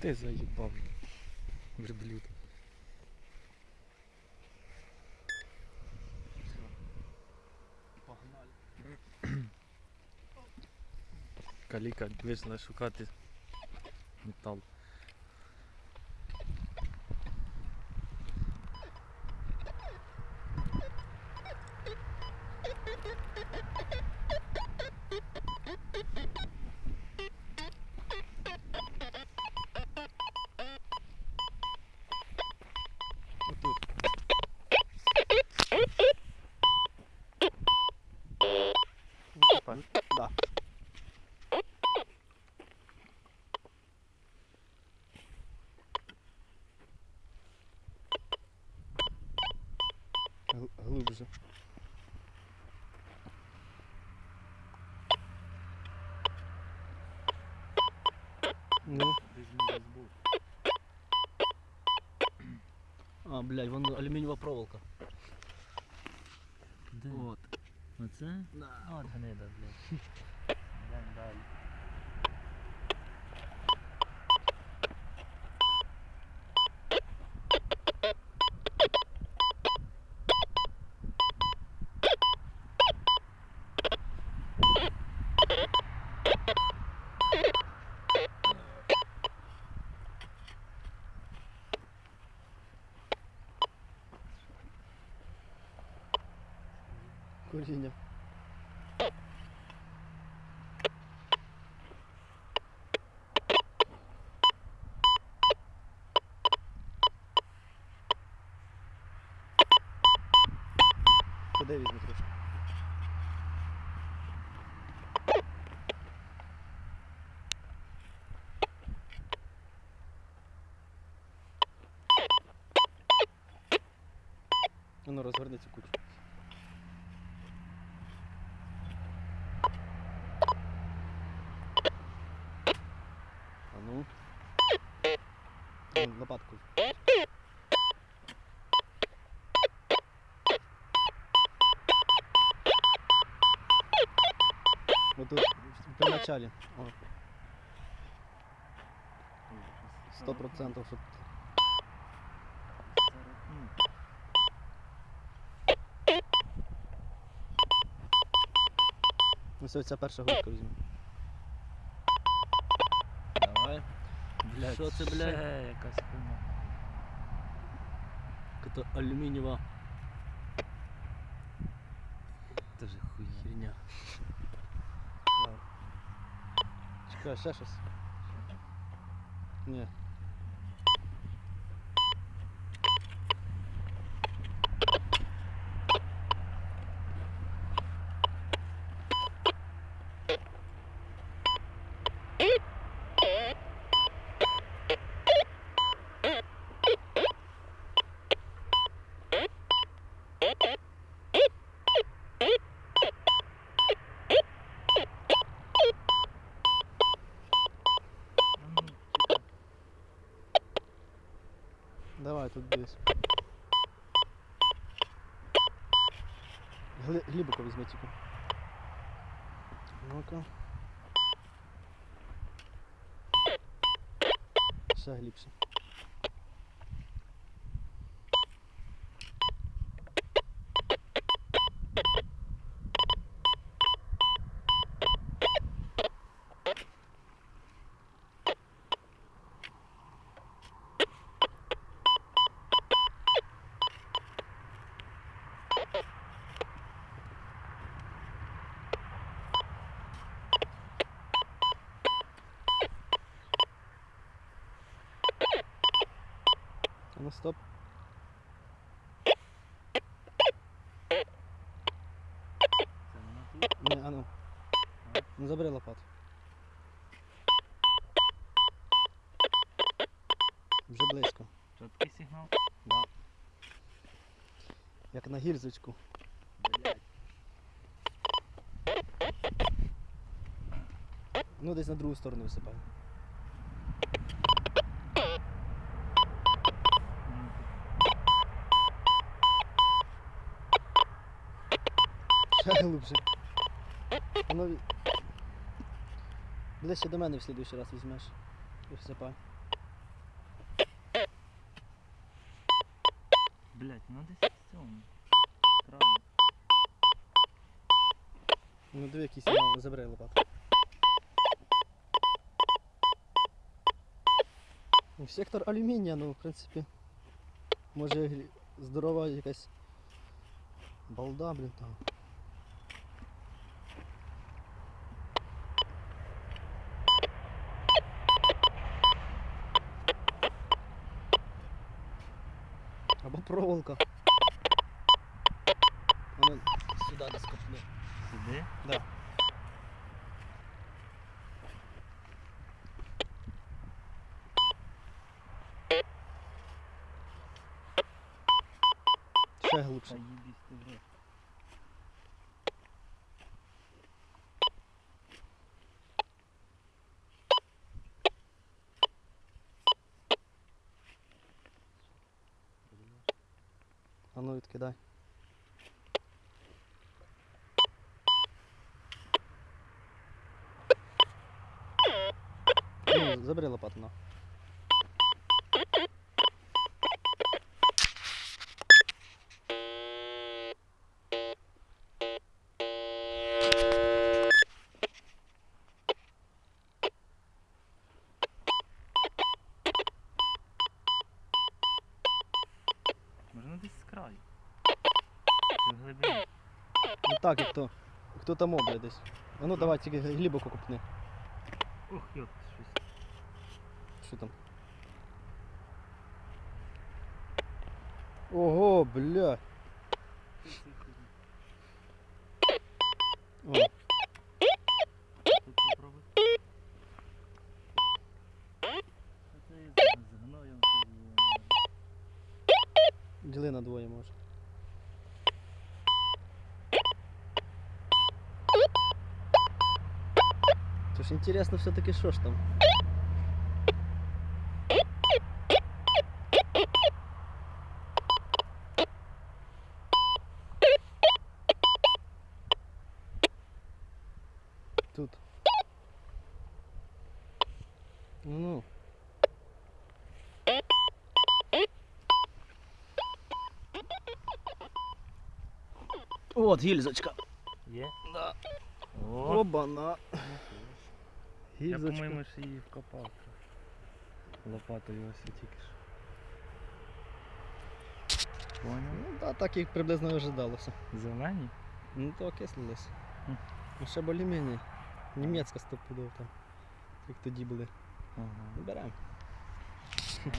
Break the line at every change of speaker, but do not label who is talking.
Ти заїбав. Верблюд. Каліка вийшла шукати метал. Ну,
А, блядь, вон алюмінієва проволока.
Де?
От.
Оце?
Да.
От гнида, блядь. Йдемо далі.
Коріння. Куди візьму трошки? Ну, розгорни цю кучу. А ну. Вон, Лопатку. Вот тут, в начале. Сто процентов, что Ну все, ця перша гудка візьме.
Блядь,
Що це, блядь?
Ще якась хуйня.
Это алюмінієва
Тоже хуйня.
херня.
Чекай, ще щось. Ні. Давай тут десь. Гли- Глибоко візьми тільки. Ну-ка. Ще глибше. А ну стоп. Не, а ну. Ну забери лопату. Вже близько.
Чіткий сигнал.
Да. Як на гільзочку.
Блядь.
Ну десь на другу сторону висипай. Ще глибше. Воно... Ближче до мене в слідуючий раз візьмеш. І всипай.
Блять, ну десь в цьому. Краю.
Ну диви якісь забирай лопату. Ну, сектор алюмінія, ну в принципі. Може здорова якась балда, блін там. Або проволока. Вона сюди десь копне.
Сюди?
Да. Ще
Та
глибше.
їбісь ти в рот.
А ну відкидай. Ну, забери лопату на.
Краю. Чи в глибині?
Ну так, як то. Хто там обля десь. А ну давай тільки глибоко купни.
Ох, йот, щось.
Що там? Ого, бля. О, діли на двоє може. То ж інтересно все-таки що ж там. Тут. Ну. От гільзочка.
Є?
Да.
О,
Оба-на.
я,
Гільзочка.
по-моєму, ще її вкопав трохи. Лопатою ось тільки ж. Поняв?
Ну да, так як приблизно і ожидалося.
Зелені?
Ну то окислилось.
Хм.
Ну ще более-менее. Німецька стопудов там. Як тоді були.
Ага.
Беремо.
Там.